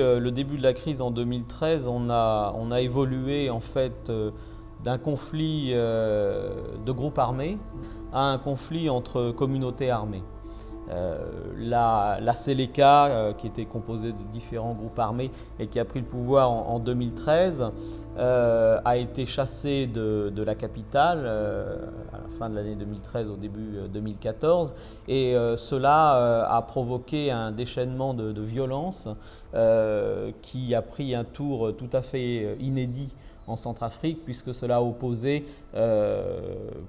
le début de la crise en 2013, on a, on a évolué en fait d'un conflit de groupes armés à un conflit entre communautés armées. Euh, la, la euh, qui était composée de différents groupes armés et qui a pris le pouvoir en, 2013, euh, a été chassée de, la capitale à la fin de l'année 2013, au début 2014, et cela a provoqué un déchaînement de, de violence qui a pris un tour tout à fait inédit en Centrafrique, puisque cela a opposé, euh,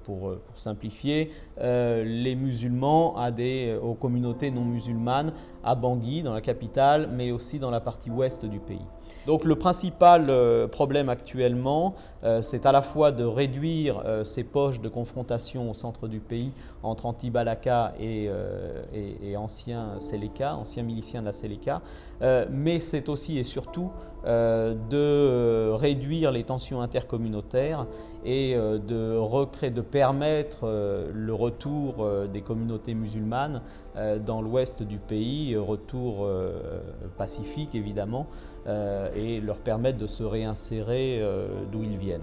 pour, simplifier, euh, les musulmans à des, aux communautés non musulmanes à Bangui, dans la capitale, mais aussi dans la partie ouest du pays. Donc le principal euh, problème actuellement, c'est à la fois de réduire ces poches de confrontation au centre du pays entre anti-Balaka et, et, anciens Seleka, anciens miliciens de la Seleka, mais c'est aussi et surtout de réduire les tensions intercommunautaires et euh, de permettre euh, le retour euh, des communautés musulmanes dans l'ouest du pays, retour pacifique évidemment, et leur permettre de se réinsérer d'où ils viennent.